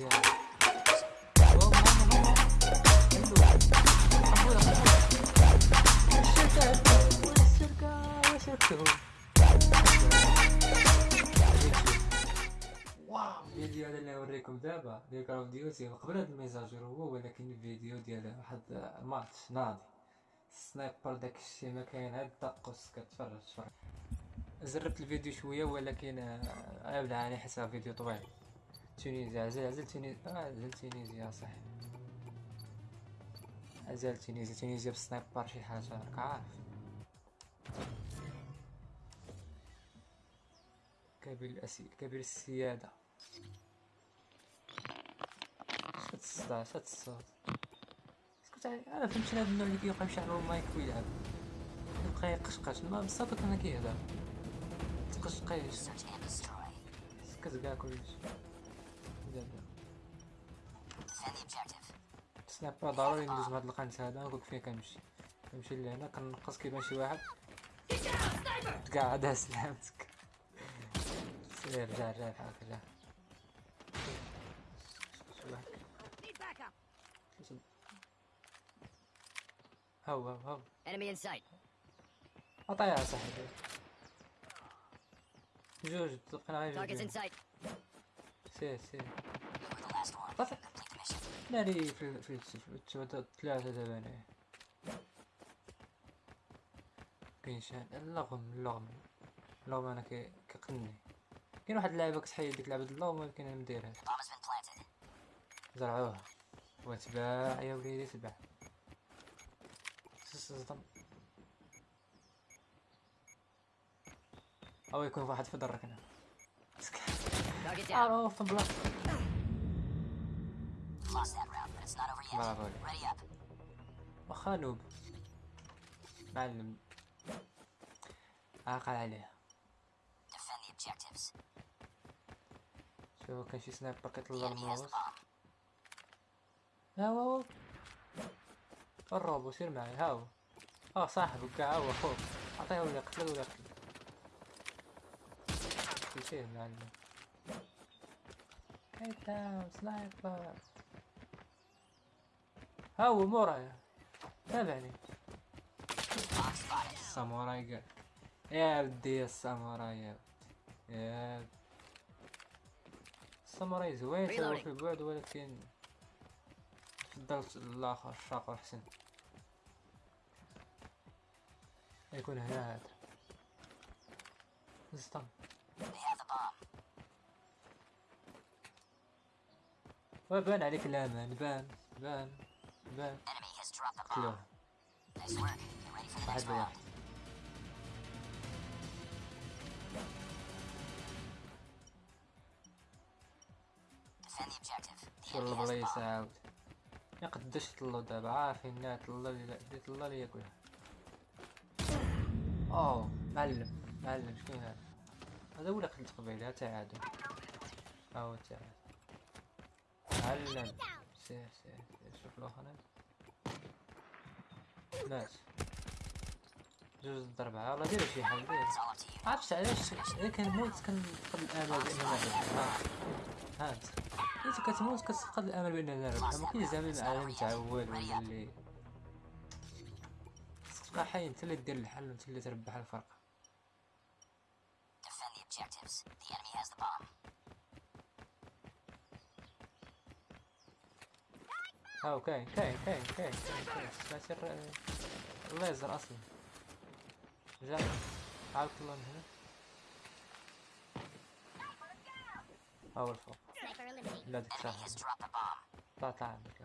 الفيديو هذا اللي نوريكم دابا ديال Call of Duty قبل هاد ال mise à jour هو ولكن الفيديو ديال واحد الماتش ناضي ال sniper داكشي ما كاين هاد قص كتفرج تفرج زربت الفيديو شوية ولكن آه، ابدا على حساب فيديو طويل تونيزيا عزل عزل تونيزيا آه عزل تونيزيا صح عزل تونيزيا. تونيزيا بالسنايبر شي حاجة راك عارف. كبير الأسي كبير السيادة. شات الصداع شات الصوت اسكت علي. أنا فهمت هذا النوع اللي كيبقى يمشي على المايك ويلعب يبقى يقشقش. ما بصافي كان كيهضر تقشقيش. كاع كلشي سنابا ضروري ندوز بهاد القنت هذا نقولك فين كنمشي. كنمشي لهنا كنقص كيبان شي واحد. كاع هذا سلامتك. سير رجع رجع بحالك رجع هاو هاو Enemy in sight. عطيها صاحبي. جوج تلقينا غير جوج. سير سير. طفي ناري في في في في ثلاثة دابا انايا كاين شي اللغم اللغم. اللغم أنا كي كيقني كاين واحد اللعبة كتحيد ديك لعبة اللغم ولكن أنا مديرهاش. زرعوها. وتباع يا وليدي تباع. صدم. أو يكون واحد في درك هنا Target down. معروف up. واخا نوب معلم عاقل عليه Defend the objectives. شوف كان شي سنايبر كيطلع. ها هو الروبو سير معايا ها هو آه صاحبك كاع هو خوك عطيه ولا قتله ولا سير معلم داون سنايبر ها هو مورايا تابعني الساموراي قال. يا ودي يا الساموراي يا يا. الساموراي زوين تلعب. في بعد ولكن فضلت الآخر الشاقر احسن يكون هنا هذا. زطم. وبان عليك الأمان بان بان. For the واحد بواحد round. Defend the objective. The شو enemy has the البلايص bomb. عاود يا قداش طلو دابا عارفين انها طلع لي لي ياكلها أوه معلم. معلم شكون هذا؟ هذا ولا قلت قبيلة؟ ها تعادل. ها هو التعادل معلم. سير سير. شوف الاخرين مات جوج ضرب والله دير شي حل دير. عرفت علاش؟ الا كنموت كنفقد الآمل باننا نربح انت انت كتموت كتفقد الآمل باننا نربح كاينش زعما العالم تعود ولا اللي. تبقى حي أنت اللي دير الحل وانت اللي تربح الفرق. Defend the objectives. The enemy has the bomb. هاو كاين كاين كاين كاين كاين الر- الليزر أصلا جا عاود طلع من هنا ها هو الفوق. لا ديك bomb. طلع عندك.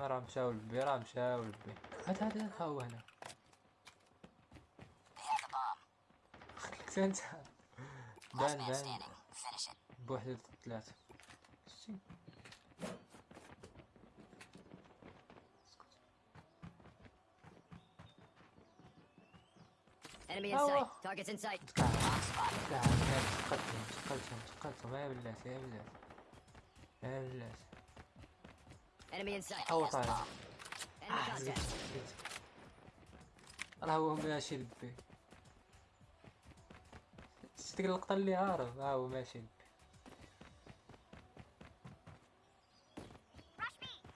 راه مشاو لبي راه مشاو لبي هات هات هات ها هو هنا. خليك انت Finish it. بوحدة ثلاثة Enemy in sight. Targets in sight. تقدم تقدم تقدم يا بلاتي يا بلاتي يا بلاتي Enemy in sight. the طالع. Enemy contact. راه هو ماشي لبي شتي ديك اللقطة اللي هارب ها هو ماشي.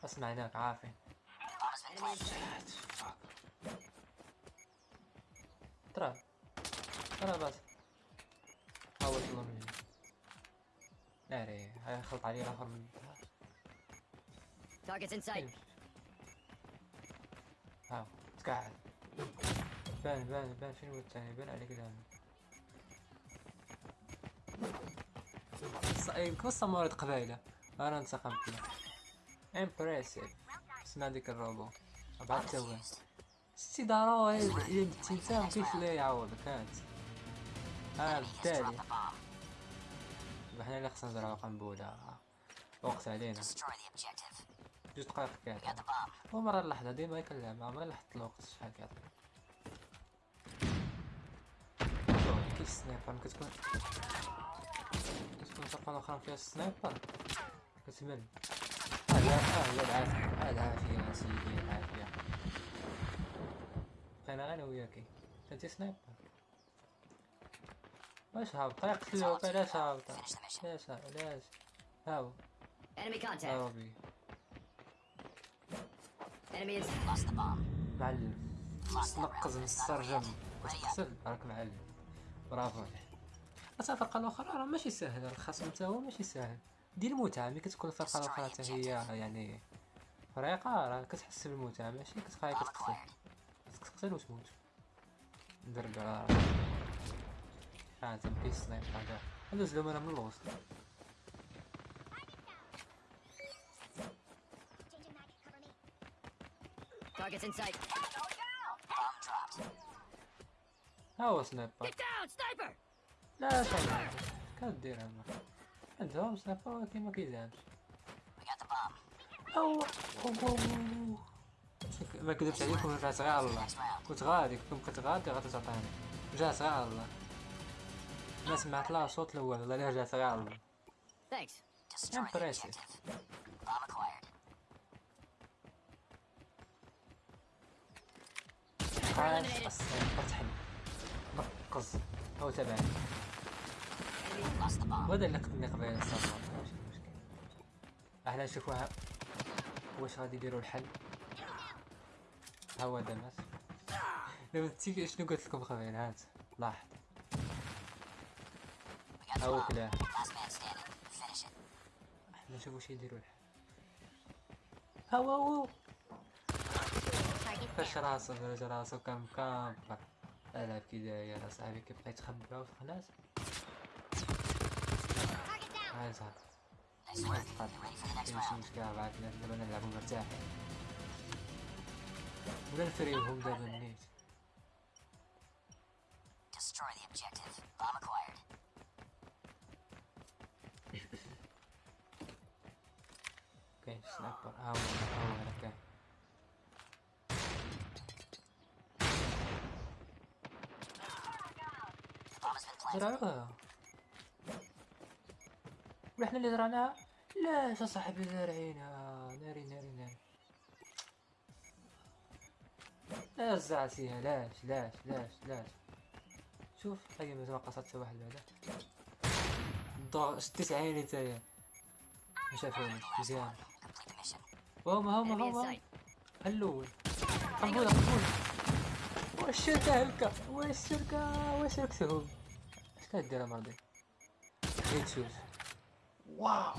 أسمع هناك عارفين. ترى ترى بس. حاول تطلع مني ناري هاي خلط عليه الآخر من sight. فين؟ هاو تقعد بان بان بان. فين هو الثاني؟ بان عليك دائما يمكن الصمورة قبايلة أنا انتقمت له امبريسيف اسمع ديك الروبو. بعد توه ستي ضروري الا انت مكاينش اللي يعوضك هانت ها بالتالي. حنا اللي خصنا نزرعو قنبولة وقت علينا. جوج دقائق bomb. ومرة اللحظة ديما اللعبة عمري لاحظت الوقت. شحال كيعطي كيف ال sniper ملي فرقة أخرى فيها ال sniper. كتمل هذا هي العافية العافية يا سيدي العافية. غير أنا وياكي انتي sniper. واش هابطة يقتلوك علاش هابطة. علاش علاش هاو. Enemy contact. Enemy in Lost the bomb. معلم. تنقز من السرجم. راك معلم. برافو عليك. أصلا الفرقة الأخرى راه ماشي ساهل الخصم تا هو ماشي ساهل دير المتعة ملي كتكون الفرقة الأخرى تا هي يعني فريقة راه كتحس بالمتعة ماشي كتبقى Bomb كتقتل acquired. خاصك تقتل وتموت ندرقع ها انت مكاين snipe هذا ندوز لهم أنا من الوسط Targets in sight. Bomb dropped. هو sniper Get down, sniper! لا sniper كدير هما عندهم sniper ولكن ما كيزعمش أو ما كذبت عليكم رجعت غير الله. كنت غادي كنت كنت غادي غادي تعطيني. رجعت غير الله. ما سمعت لا صوت الأول والله رجعت غير الله. Thanks. Destroy the objective. Bomb acquired. تحل نقز هو تبعني وهذا اللي الصراحه ماشي مشكل إحنا نشوفوها واش غادي يديروا الحل؟ ها هو دمس. دابا تي شنو قلت لكم قبيل هات لاحظ هو it. إحنا نشوفوا واش يديروا الحل. ها هو فاش راسو فاش راسو كان مكامبر العب كي داير اصاحبي كيبقى يتخبى وسط الناس ready for the next ماشي. مشكلة بعد دابا نلعبو مرتاحين ولا نفريوهم دابا النيت Destroy the objective. Bomb acquired. كاين sniper ها هو ها هو هنا كاين The bomb has been planted. زرعوها وحنا اللي زرعناها لا صاحبي زارعينها ناري ناري ناري لا زرعتيها لاش لاش لاش لاش. شوف هاي مازال ما قصدت حتى واحد بعدا الضغط شديت عيني نتايا ما شافونيش مزيان. هما هما sight. الأول قنبولة قنبولة واش الشركة هكا واش الشركة واش ركتهم اش كدير مرضي غير تشوف Wow.